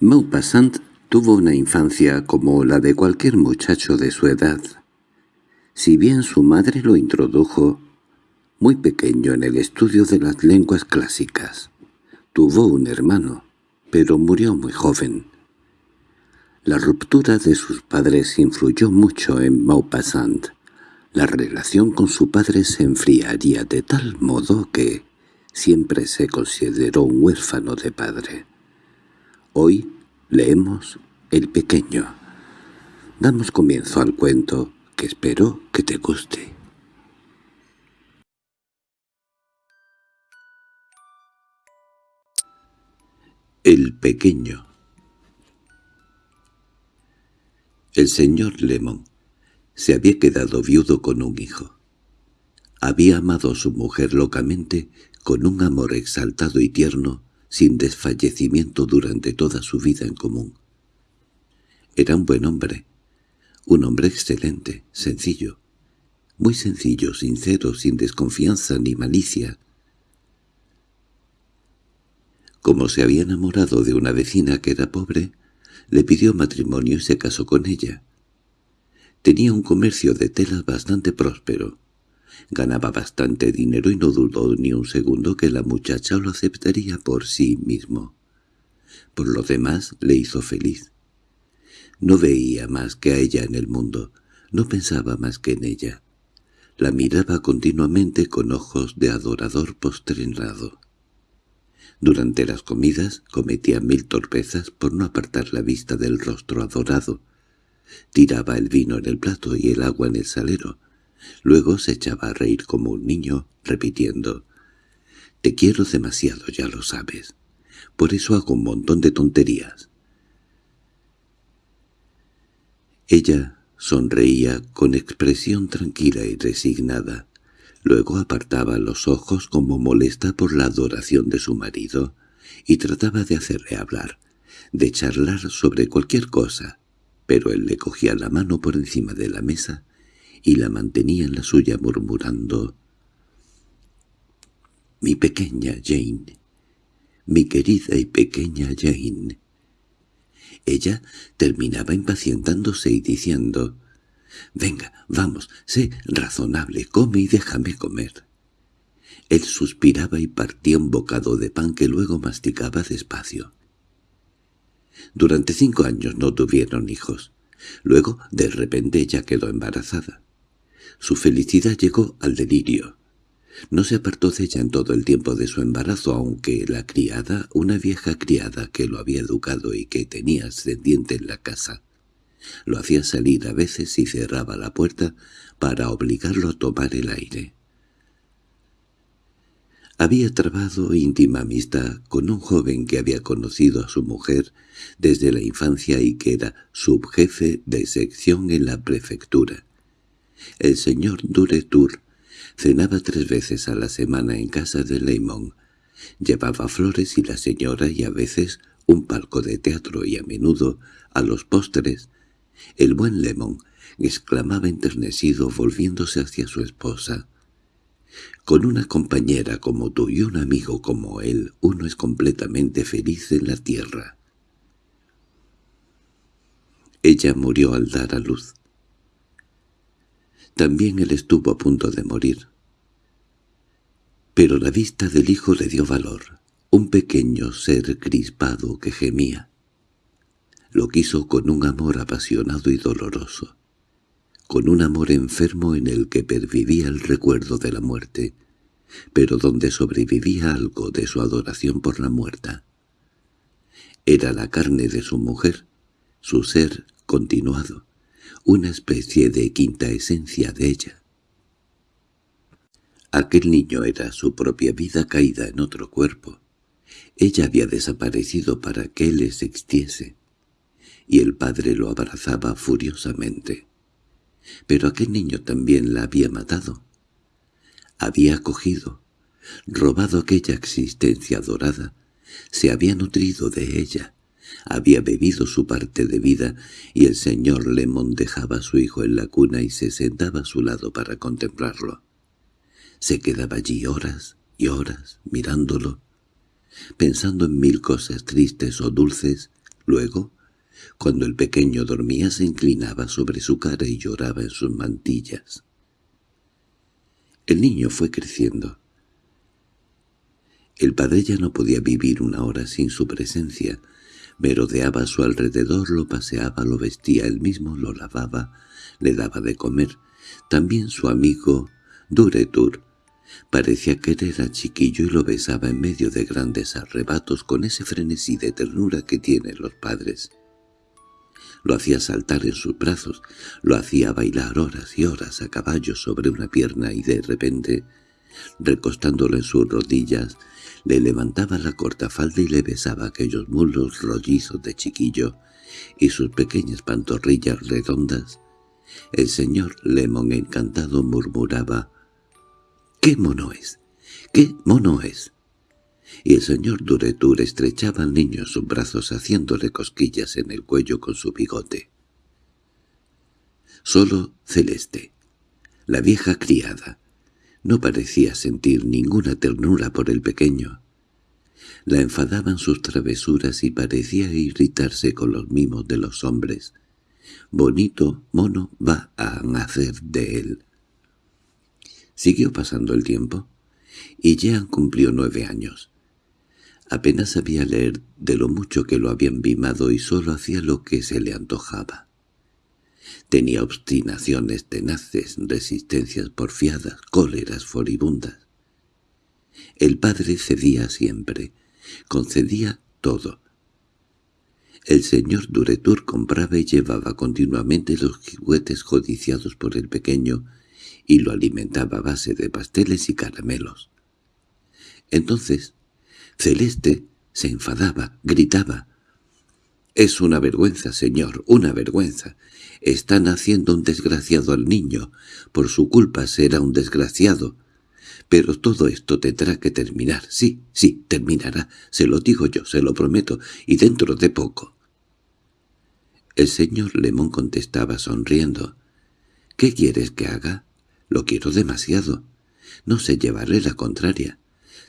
Maupassant tuvo una infancia como la de cualquier muchacho de su edad. Si bien su madre lo introdujo muy pequeño en el estudio de las lenguas clásicas, tuvo un hermano, pero murió muy joven. La ruptura de sus padres influyó mucho en Maupassant. La relación con su padre se enfriaría de tal modo que siempre se consideró un huérfano de padre. Hoy leemos El Pequeño. Damos comienzo al cuento, que espero que te guste. El Pequeño El señor Lemon se había quedado viudo con un hijo. Había amado a su mujer locamente, con un amor exaltado y tierno, sin desfallecimiento durante toda su vida en común. Era un buen hombre, un hombre excelente, sencillo, muy sencillo, sincero, sin desconfianza ni malicia. Como se había enamorado de una vecina que era pobre, le pidió matrimonio y se casó con ella. Tenía un comercio de telas bastante próspero. Ganaba bastante dinero y no dudó ni un segundo que la muchacha lo aceptaría por sí mismo. Por lo demás le hizo feliz. No veía más que a ella en el mundo, no pensaba más que en ella. La miraba continuamente con ojos de adorador postrenado. Durante las comidas cometía mil torpezas por no apartar la vista del rostro adorado. Tiraba el vino en el plato y el agua en el salero, Luego se echaba a reír como un niño, repitiendo, «Te quiero demasiado, ya lo sabes. Por eso hago un montón de tonterías». Ella sonreía con expresión tranquila y resignada. Luego apartaba los ojos como molesta por la adoración de su marido y trataba de hacerle hablar, de charlar sobre cualquier cosa, pero él le cogía la mano por encima de la mesa y la mantenía en la suya murmurando «Mi pequeña Jane, mi querida y pequeña Jane». Ella terminaba impacientándose y diciendo «Venga, vamos, sé razonable, come y déjame comer». Él suspiraba y partía un bocado de pan que luego masticaba despacio. Durante cinco años no tuvieron hijos. Luego, de repente, ella quedó embarazada. Su felicidad llegó al delirio. No se apartó de ella en todo el tiempo de su embarazo, aunque la criada, una vieja criada que lo había educado y que tenía ascendiente en la casa, lo hacía salir a veces y cerraba la puerta para obligarlo a tomar el aire. Había trabado íntima amistad con un joven que había conocido a su mujer desde la infancia y que era subjefe de sección en la prefectura. El señor Duretour cenaba tres veces a la semana en casa de Leymon. Llevaba flores y la señora y a veces un palco de teatro y a menudo, a los postres, el buen Lemon exclamaba enternecido volviéndose hacia su esposa. Con una compañera como tú y un amigo como él, uno es completamente feliz en la tierra. Ella murió al dar a luz. También él estuvo a punto de morir. Pero la vista del hijo le dio valor, un pequeño ser crispado que gemía. Lo quiso con un amor apasionado y doloroso, con un amor enfermo en el que pervivía el recuerdo de la muerte, pero donde sobrevivía algo de su adoración por la muerta. Era la carne de su mujer, su ser continuado, una especie de quinta esencia de ella. Aquel niño era su propia vida caída en otro cuerpo. Ella había desaparecido para que él existiese, y el padre lo abrazaba furiosamente. Pero aquel niño también la había matado. Había cogido, robado aquella existencia dorada, se había nutrido de ella, había bebido su parte de vida y el señor Lemon dejaba a su hijo en la cuna y se sentaba a su lado para contemplarlo. Se quedaba allí horas y horas mirándolo, pensando en mil cosas tristes o dulces, Luego, cuando el pequeño dormía se inclinaba sobre su cara y lloraba en sus mantillas. El niño fue creciendo. El padre ya no podía vivir una hora sin su presencia. Merodeaba a su alrededor, lo paseaba, lo vestía él mismo, lo lavaba, le daba de comer. También su amigo Duretur parecía querer a Chiquillo y lo besaba en medio de grandes arrebatos con ese frenesí de ternura que tienen los padres. Lo hacía saltar en sus brazos, lo hacía bailar horas y horas a caballo sobre una pierna y de repente, recostándolo en sus rodillas, le levantaba la corta falda y le besaba aquellos mulos rollizos de chiquillo y sus pequeñas pantorrillas redondas. El señor Lemon encantado murmuraba «¡Qué mono es! ¡Qué mono es!» y el señor Duretur estrechaba al niño en sus brazos haciéndole cosquillas en el cuello con su bigote. Solo Celeste, la vieja criada, no parecía sentir ninguna ternura por el pequeño. La enfadaban sus travesuras y parecía irritarse con los mimos de los hombres. Bonito mono va a nacer de él. Siguió pasando el tiempo, y Jean cumplió nueve años. Apenas sabía leer de lo mucho que lo habían vimado y solo hacía lo que se le antojaba. Tenía obstinaciones tenaces, resistencias porfiadas, cóleras furibundas. El padre cedía siempre, concedía todo. El señor Duretur compraba y llevaba continuamente los juguetes codiciados por el pequeño y lo alimentaba a base de pasteles y caramelos. Entonces Celeste se enfadaba, gritaba. «Es una vergüenza, señor, una vergüenza. Están haciendo un desgraciado al niño. Por su culpa será un desgraciado. Pero todo esto tendrá que terminar. Sí, sí, terminará. Se lo digo yo, se lo prometo, y dentro de poco». El señor Lemón contestaba sonriendo. «¿Qué quieres que haga? Lo quiero demasiado. No sé llevarle la contraria.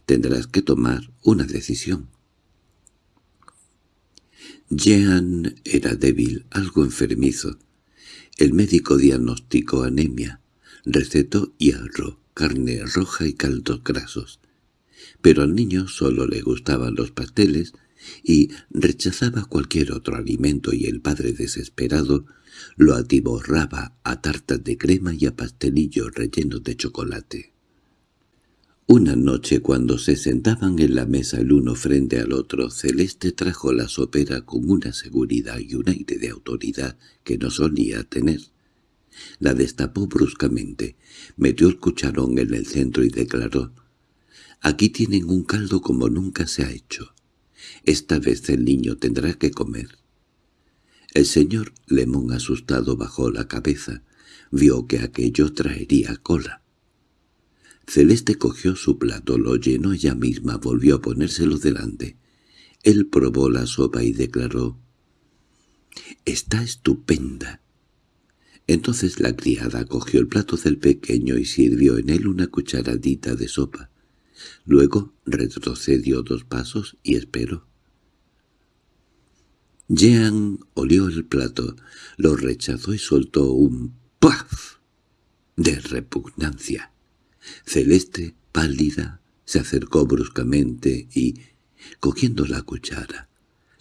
Tendrás que tomar una decisión. Jean era débil, algo enfermizo. El médico diagnosticó anemia, recetó hierro, carne roja y caldos grasos. Pero al niño solo le gustaban los pasteles y rechazaba cualquier otro alimento y el padre desesperado lo atiborraba a tartas de crema y a pastelillos rellenos de chocolate. Una noche cuando se sentaban en la mesa el uno frente al otro, Celeste trajo la sopera con una seguridad y un aire de autoridad que no solía tener. La destapó bruscamente, metió el cucharón en el centro y declaró, «Aquí tienen un caldo como nunca se ha hecho. Esta vez el niño tendrá que comer». El señor Lemón asustado bajó la cabeza, vio que aquello traería cola. Celeste cogió su plato, lo llenó ella misma, volvió a ponérselo delante. Él probó la sopa y declaró, «Está estupenda». Entonces la criada cogió el plato del pequeño y sirvió en él una cucharadita de sopa. Luego retrocedió dos pasos y esperó. Jean olió el plato, lo rechazó y soltó un ¡paf! de repugnancia. Celeste, pálida, se acercó bruscamente y, cogiendo la cuchara,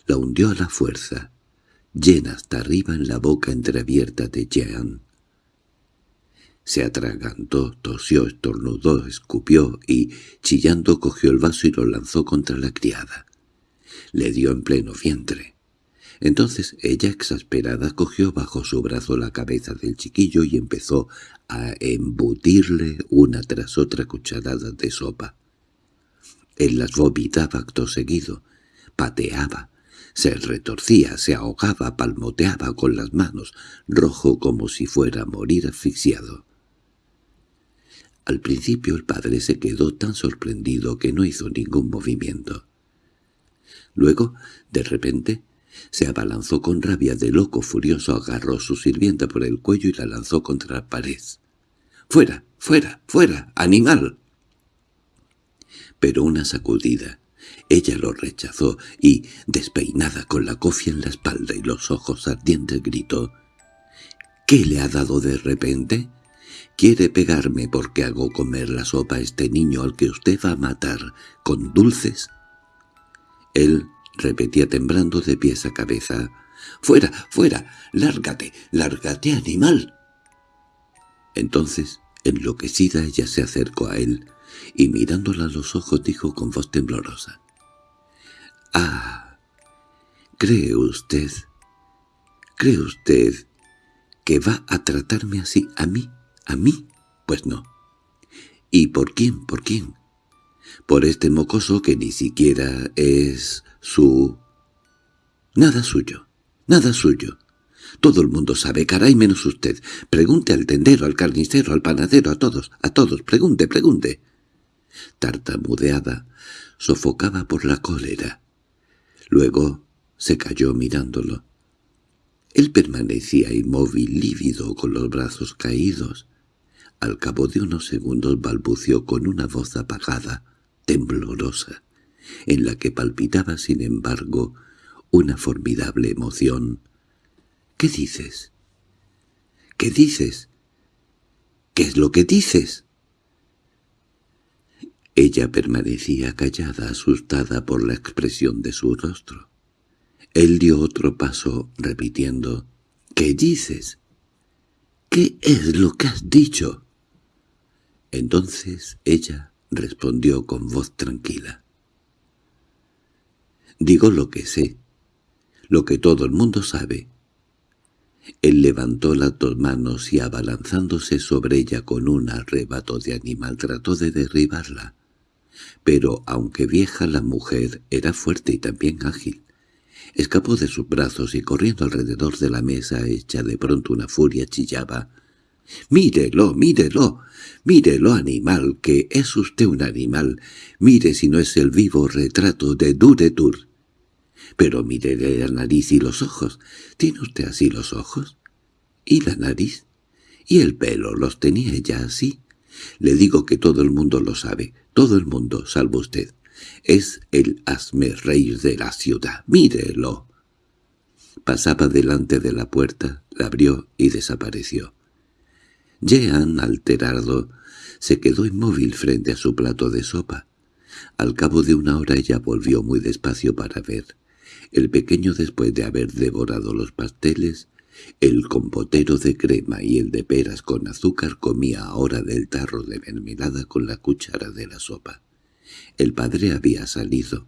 la hundió a la fuerza, llena hasta arriba en la boca entreabierta de Jean. Se atragantó, tosió, estornudó, escupió y, chillando, cogió el vaso y lo lanzó contra la criada. Le dio en pleno vientre. Entonces ella, exasperada, cogió bajo su brazo la cabeza del chiquillo y empezó a embutirle una tras otra cucharada de sopa. Él las vomitaba acto seguido, pateaba, se retorcía, se ahogaba, palmoteaba con las manos, rojo como si fuera a morir asfixiado. Al principio el padre se quedó tan sorprendido que no hizo ningún movimiento. Luego, de repente, se abalanzó con rabia de loco furioso, agarró su sirvienta por el cuello y la lanzó contra la pared. «¡Fuera! ¡Fuera! ¡Fuera! ¡Animal!» Pero una sacudida, Ella lo rechazó y, despeinada con la cofia en la espalda y los ojos ardientes, gritó —¿Qué le ha dado de repente? ¿Quiere pegarme porque hago comer la sopa a este niño al que usted va a matar con dulces? Él repetía temblando de pies a cabeza —¡Fuera, fuera! ¡Lárgate, lárgate, animal! Entonces, enloquecida, ella se acercó a él y mirándola a los ojos dijo con voz temblorosa. —Ah, ¿cree usted, cree usted que va a tratarme así a mí, a mí? Pues no. ¿Y por quién, por quién? Por este mocoso que ni siquiera es su... Nada suyo, nada suyo. Todo el mundo sabe, caray, menos usted. Pregunte al tendero, al carnicero, al panadero, a todos, a todos. Pregunte, pregunte tartamudeada, sofocaba por la cólera. Luego se cayó mirándolo. Él permanecía inmóvil, lívido, con los brazos caídos. Al cabo de unos segundos balbució con una voz apagada, temblorosa, en la que palpitaba, sin embargo, una formidable emoción. —¿Qué dices? ¿Qué dices? ¿Qué es lo que dices? Ella permanecía callada, asustada por la expresión de su rostro. Él dio otro paso, repitiendo, «¿Qué dices? ¿Qué es lo que has dicho?» Entonces ella respondió con voz tranquila. «Digo lo que sé, lo que todo el mundo sabe». Él levantó las dos manos y abalanzándose sobre ella con un arrebato de animal trató de derribarla pero aunque vieja la mujer era fuerte y también ágil. Escapó de sus brazos y corriendo alrededor de la mesa hecha de pronto una furia chillaba. «¡Mírelo, mírelo! ¡Mírelo, animal, que es usted un animal! ¡Mire si no es el vivo retrato de Duretur! Pero mírele la nariz y los ojos. ¿Tiene usted así los ojos? ¿Y la nariz? ¿Y el pelo los tenía ella así? Le digo que todo el mundo lo sabe, todo el mundo, salvo usted. Es el asme rey de la ciudad. ¡Mírelo! Pasaba delante de la puerta, la abrió y desapareció. Jean, alterado, se quedó inmóvil frente a su plato de sopa. Al cabo de una hora ella volvió muy despacio para ver. El pequeño, después de haber devorado los pasteles, el compotero de crema y el de peras con azúcar comía ahora del tarro de mermelada con la cuchara de la sopa. El padre había salido.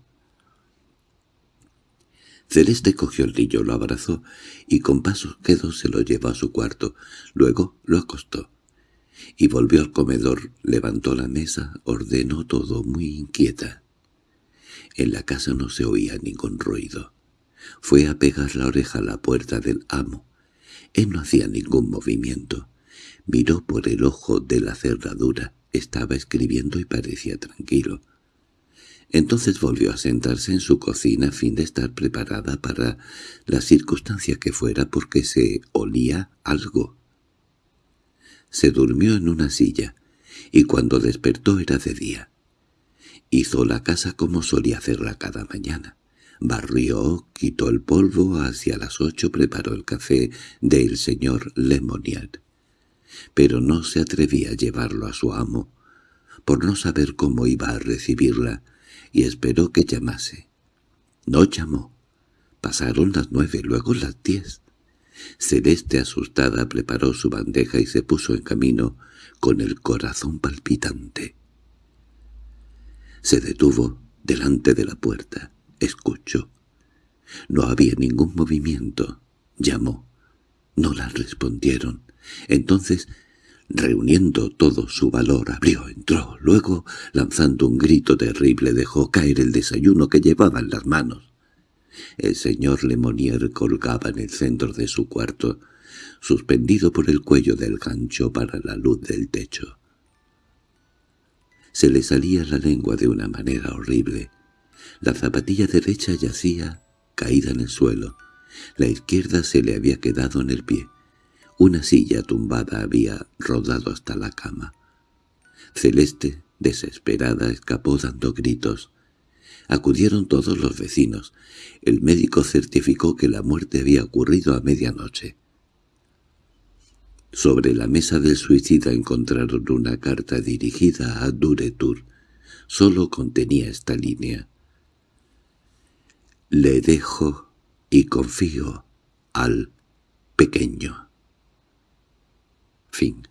Celeste cogió el niño, lo abrazó y con pasos quedos se lo llevó a su cuarto. Luego lo acostó. Y volvió al comedor, levantó la mesa, ordenó todo muy inquieta. En la casa no se oía ningún ruido. Fue a pegar la oreja a la puerta del amo. Él no hacía ningún movimiento. Miró por el ojo de la cerradura. Estaba escribiendo y parecía tranquilo. Entonces volvió a sentarse en su cocina a fin de estar preparada para la circunstancia que fuera porque se olía algo. Se durmió en una silla, y cuando despertó era de día. Hizo la casa como solía hacerla cada mañana. Barrió, quitó el polvo, hacia las ocho preparó el café del señor Lemonier. Pero no se atrevía a llevarlo a su amo, por no saber cómo iba a recibirla, y esperó que llamase. No llamó. Pasaron las nueve, luego las diez. Celeste, asustada, preparó su bandeja y se puso en camino con el corazón palpitante. Se detuvo delante de la puerta. Escuchó. No había ningún movimiento. Llamó. No la respondieron. Entonces, reuniendo todo su valor, abrió, entró. Luego, lanzando un grito terrible, dejó caer el desayuno que llevaba en las manos. El señor Lemonier colgaba en el centro de su cuarto, suspendido por el cuello del gancho para la luz del techo. Se le salía la lengua de una manera horrible. La zapatilla derecha yacía, caída en el suelo. La izquierda se le había quedado en el pie. Una silla tumbada había rodado hasta la cama. Celeste, desesperada, escapó dando gritos. Acudieron todos los vecinos. El médico certificó que la muerte había ocurrido a medianoche. Sobre la mesa del suicida encontraron una carta dirigida a Duretur. Solo contenía esta línea. Le dejo y confío al pequeño. Fin